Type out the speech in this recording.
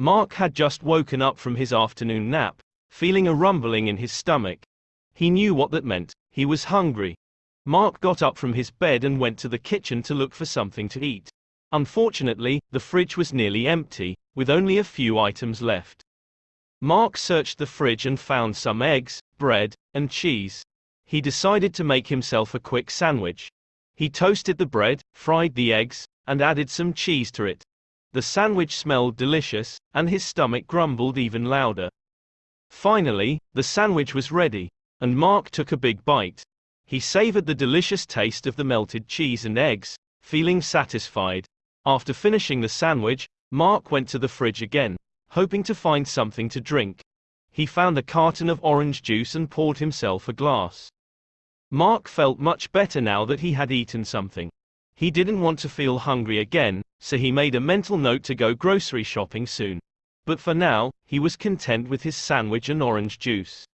Mark had just woken up from his afternoon nap, feeling a rumbling in his stomach. He knew what that meant, he was hungry. Mark got up from his bed and went to the kitchen to look for something to eat. Unfortunately, the fridge was nearly empty, with only a few items left. Mark searched the fridge and found some eggs, bread, and cheese. He decided to make himself a quick sandwich. He toasted the bread, fried the eggs, and added some cheese to it. The sandwich smelled delicious, and his stomach grumbled even louder. Finally, the sandwich was ready, and Mark took a big bite. He savored the delicious taste of the melted cheese and eggs, feeling satisfied. After finishing the sandwich, Mark went to the fridge again, hoping to find something to drink. He found a carton of orange juice and poured himself a glass. Mark felt much better now that he had eaten something. He didn't want to feel hungry again, so he made a mental note to go grocery shopping soon. But for now, he was content with his sandwich and orange juice.